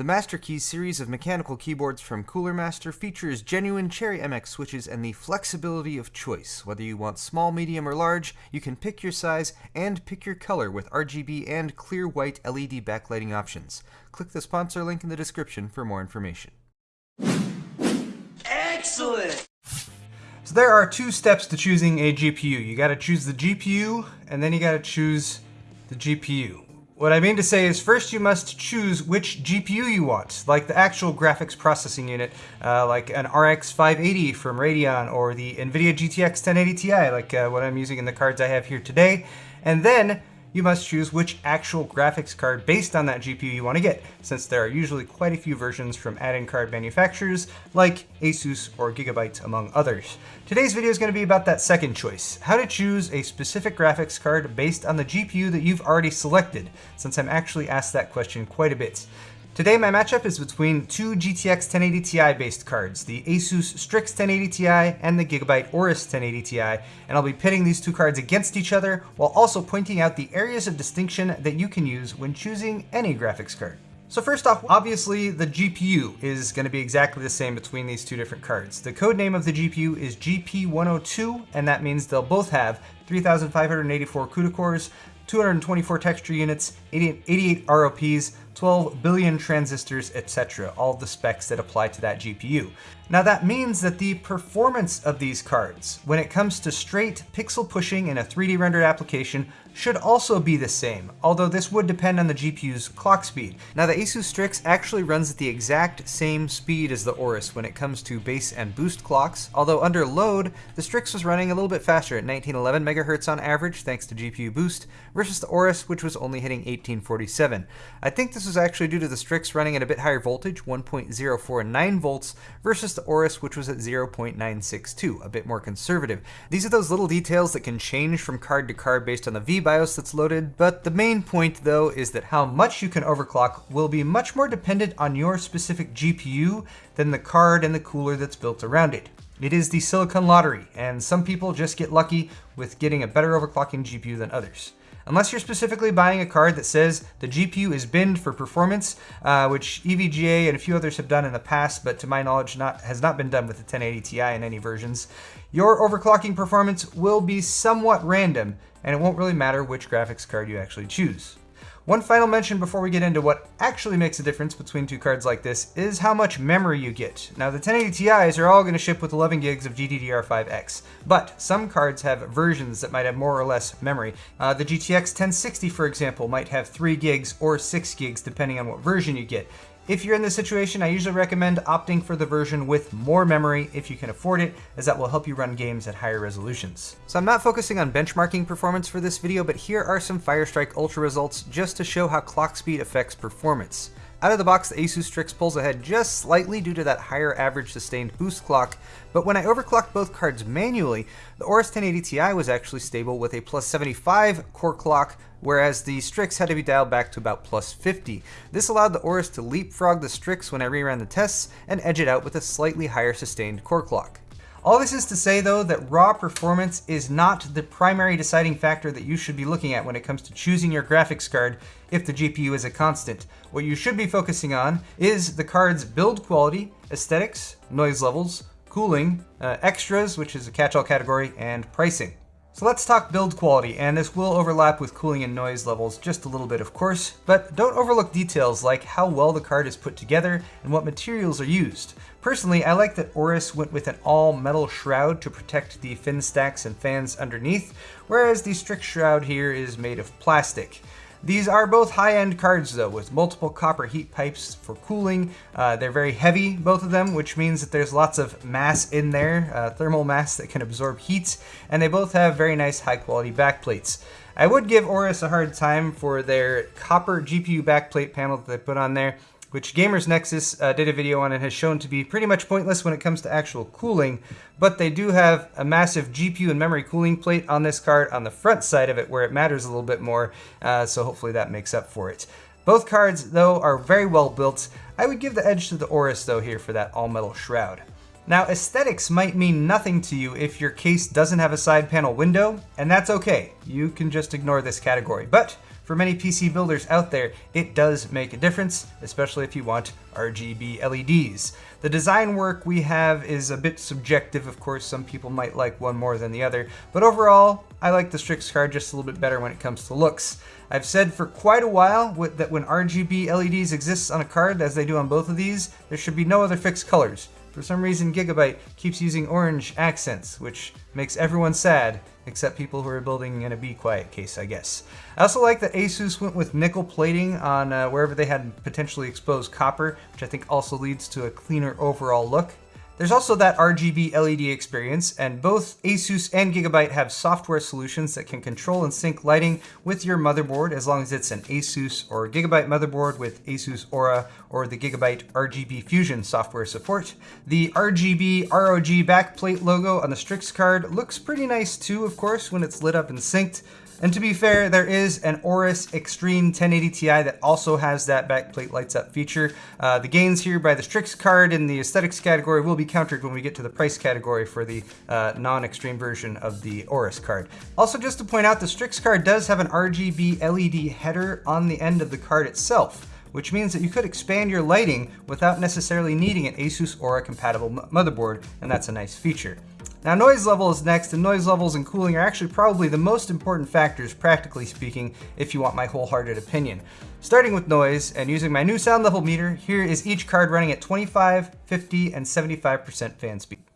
The Master Keys series of mechanical keyboards from Cooler Master features genuine Cherry MX switches and the flexibility of choice. Whether you want small, medium, or large, you can pick your size and pick your color with RGB and clear white LED backlighting options. Click the sponsor link in the description for more information. Excellent! So there are two steps to choosing a GPU. You gotta choose the GPU, and then you gotta choose the GPU. What I mean to say is first you must choose which GPU you want, like the actual graphics processing unit, uh, like an RX 580 from Radeon or the NVIDIA GTX 1080 Ti, like uh, what I'm using in the cards I have here today. And then you must choose which actual graphics card based on that GPU you want to get, since there are usually quite a few versions from add-in card manufacturers like Asus or Gigabyte among others. Today's video is going to be about that second choice, how to choose a specific graphics card based on the GPU that you've already selected, since I'm actually asked that question quite a bit. Today my matchup is between two GTX 1080 Ti based cards, the Asus Strix 1080 Ti and the Gigabyte Aorus 1080 Ti, and I'll be pitting these two cards against each other while also pointing out the areas of distinction that you can use when choosing any graphics card. So first off, obviously the GPU is going to be exactly the same between these two different cards. The code name of the GPU is GP102, and that means they'll both have 3,584 CUDA cores, 224 texture units, 88 ROPs, 12 billion transistors, etc. All the specs that apply to that GPU. Now that means that the performance of these cards, when it comes to straight pixel pushing in a 3D rendered application, should also be the same, although this would depend on the GPU's clock speed. Now the Asus Strix actually runs at the exact same speed as the Aorus when it comes to base and boost clocks, although under load, the Strix was running a little bit faster at 1911 MHz on average thanks to GPU boost, versus the Aorus which was only hitting 1847. I think this was actually due to the Strix running at a bit higher voltage, 1.049 volts, versus the Aorus which was at 0.962, a bit more conservative. These are those little details that can change from card to card based on the V BIOS that's loaded, but the main point though is that how much you can overclock will be much more dependent on your specific GPU than the card and the cooler that's built around it. It is the silicon lottery, and some people just get lucky with getting a better overclocking GPU than others. Unless you're specifically buying a card that says the GPU is binned for performance, uh, which EVGA and a few others have done in the past, but to my knowledge not, has not been done with the 1080 Ti in any versions, your overclocking performance will be somewhat random, and it won't really matter which graphics card you actually choose. One final mention before we get into what actually makes a difference between two cards like this is how much memory you get. Now the 1080 Ti's are all going to ship with 11 gigs of GDDR5X, but some cards have versions that might have more or less memory. Uh, the GTX 1060 for example might have 3 gigs or 6 gigs depending on what version you get. If you're in this situation, I usually recommend opting for the version with more memory if you can afford it, as that will help you run games at higher resolutions. So I'm not focusing on benchmarking performance for this video, but here are some Firestrike Ultra results just to show how clock speed affects performance. Out of the box, the Asus Strix pulls ahead just slightly due to that higher average sustained boost clock, but when I overclocked both cards manually, the Aorus 1080 Ti was actually stable with a plus 75 core clock, whereas the Strix had to be dialed back to about plus 50. This allowed the Aorus to leapfrog the Strix when I reran the tests and edge it out with a slightly higher sustained core clock. All this is to say though that raw performance is not the primary deciding factor that you should be looking at when it comes to choosing your graphics card if the GPU is a constant. What you should be focusing on is the card's build quality, aesthetics, noise levels, cooling, uh, extras, which is a catch-all category, and pricing. So let's talk build quality, and this will overlap with cooling and noise levels just a little bit of course, but don't overlook details like how well the card is put together and what materials are used. Personally, I like that Aorus went with an all metal shroud to protect the fin stacks and fans underneath, whereas the Strix shroud here is made of plastic. These are both high-end cards though, with multiple copper heat pipes for cooling. Uh, they're very heavy, both of them, which means that there's lots of mass in there, uh, thermal mass that can absorb heat, and they both have very nice high-quality backplates. I would give Aorus a hard time for their copper GPU backplate panel that they put on there which Gamers Nexus uh, did a video on and has shown to be pretty much pointless when it comes to actual cooling, but they do have a massive GPU and memory cooling plate on this card on the front side of it where it matters a little bit more, uh, so hopefully that makes up for it. Both cards, though, are very well built. I would give the edge to the Aorus, though, here for that all-metal shroud. Now, aesthetics might mean nothing to you if your case doesn't have a side panel window, and that's okay. You can just ignore this category. But for many PC builders out there, it does make a difference, especially if you want RGB LEDs. The design work we have is a bit subjective, of course, some people might like one more than the other, but overall, I like the Strix card just a little bit better when it comes to looks. I've said for quite a while that when RGB LEDs exist on a card, as they do on both of these, there should be no other fixed colors. For some reason, Gigabyte keeps using orange accents, which makes everyone sad, except people who are building in a Be Quiet case, I guess. I also like that Asus went with nickel plating on uh, wherever they had potentially exposed copper, which I think also leads to a cleaner overall look. There's also that RGB LED experience, and both Asus and Gigabyte have software solutions that can control and sync lighting with your motherboard as long as it's an Asus or Gigabyte motherboard with Asus Aura or the Gigabyte RGB Fusion software support. The RGB ROG backplate logo on the Strix card looks pretty nice too, of course, when it's lit up and synced. And to be fair, there is an Aorus Extreme 1080 Ti that also has that backplate lights up feature. Uh, the gains here by the Strix card in the aesthetics category will be countered when we get to the price category for the uh, non-extreme version of the Aorus card. Also, just to point out, the Strix card does have an RGB LED header on the end of the card itself which means that you could expand your lighting without necessarily needing an Asus Aura compatible motherboard, and that's a nice feature. Now noise level is next, and noise levels and cooling are actually probably the most important factors, practically speaking, if you want my wholehearted opinion. Starting with noise, and using my new sound level meter, here is each card running at 25, 50, and 75% fan speed.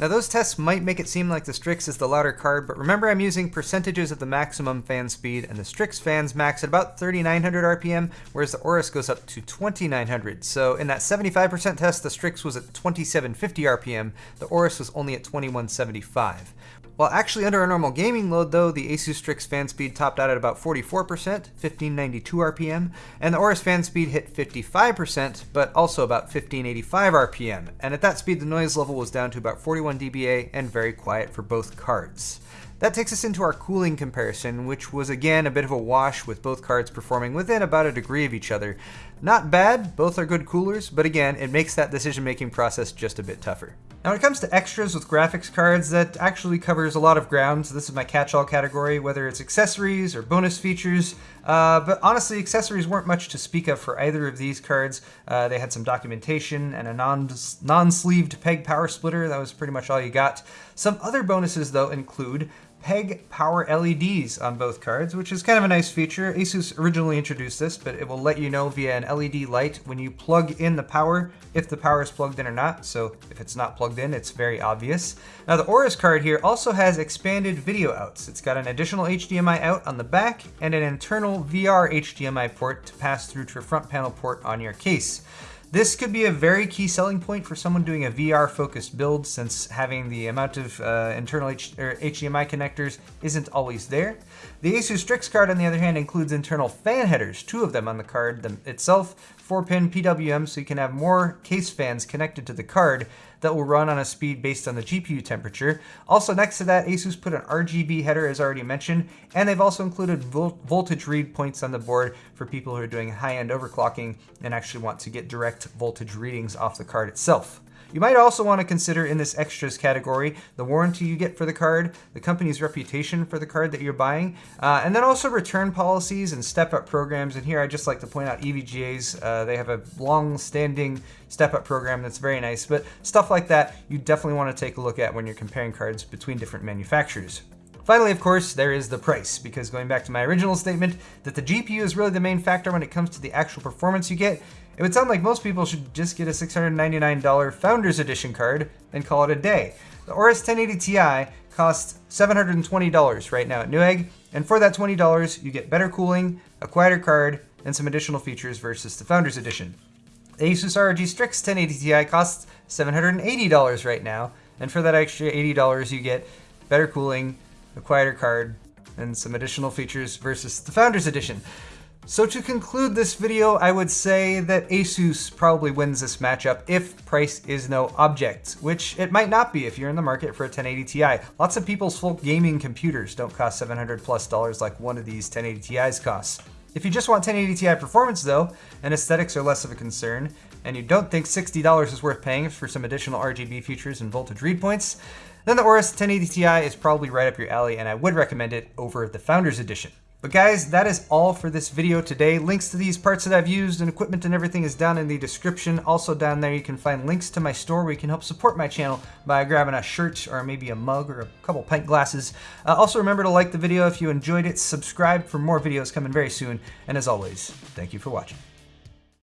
Now those tests might make it seem like the Strix is the louder card, but remember I'm using percentages of the maximum fan speed, and the Strix fans max at about 3900 RPM, whereas the Aorus goes up to 2900. So in that 75% test, the Strix was at 2750 RPM, the Aorus was only at 2175. While actually under a normal gaming load though, the Asus Strix fan speed topped out at about 44%, 1592 RPM, and the Aorus fan speed hit 55%, but also about 1585 RPM, and at that speed the noise level was down to about 41 dBA and very quiet for both cards. That takes us into our cooling comparison, which was again a bit of a wash with both cards performing within about a degree of each other. Not bad, both are good coolers, but again, it makes that decision making process just a bit tougher. Now when it comes to extras with graphics cards, that actually covers a lot of ground. So this is my catch-all category, whether it's accessories or bonus features. Uh, but honestly, accessories weren't much to speak of for either of these cards. Uh, they had some documentation and a non, non-sleeved PEG power splitter. That was pretty much all you got. Some other bonuses though include PEG power LEDs on both cards, which is kind of a nice feature. Asus originally introduced this, but it will let you know via an LED light when you plug in the power, if the power is plugged in or not. So if it's not plugged in, it's very obvious. Now the Aorus card here also has expanded video outs. It's got an additional HDMI out on the back and an internal VR HDMI port to pass through to a front panel port on your case. This could be a very key selling point for someone doing a VR focused build since having the amount of uh, internal H HDMI connectors isn't always there. The Asus Strix card on the other hand includes internal fan headers, two of them on the card itself, 4-pin PWM so you can have more case fans connected to the card that will run on a speed based on the GPU temperature. Also next to that, Asus put an RGB header as already mentioned, and they've also included vol voltage read points on the board for people who are doing high-end overclocking and actually want to get direct voltage readings off the card itself. You might also want to consider in this extras category the warranty you get for the card, the company's reputation for the card that you're buying, uh, and then also return policies and step-up programs. And here I just like to point out EVGA's. Uh, they have a long-standing step-up program that's very nice, but stuff like that you definitely want to take a look at when you're comparing cards between different manufacturers. Finally, of course, there is the price, because going back to my original statement that the GPU is really the main factor when it comes to the actual performance you get, it would sound like most people should just get a $699 Founders Edition card and call it a day. The Aorus 1080 Ti costs $720 right now at Newegg, and for that $20, you get better cooling, a quieter card, and some additional features versus the Founders Edition. The Asus ROG Strix 1080 Ti costs $780 right now, and for that extra $80 you get better cooling, quieter card, and some additional features versus the Founders Edition. So to conclude this video, I would say that Asus probably wins this matchup if price is no object, which it might not be if you're in the market for a 1080 Ti. Lots of people's full gaming computers don't cost 700 plus dollars like one of these 1080 Ti's costs. If you just want 1080 Ti performance though, and aesthetics are less of a concern, and you don't think $60 is worth paying for some additional RGB features and voltage read points, then the Aorus 1080 Ti is probably right up your alley and I would recommend it over the Founders Edition. But guys, that is all for this video today. Links to these parts that I've used and equipment and everything is down in the description. Also down there you can find links to my store where you can help support my channel by grabbing a shirt or maybe a mug or a couple pint glasses. Uh, also remember to like the video if you enjoyed it, subscribe for more videos coming very soon, and as always, thank you for watching.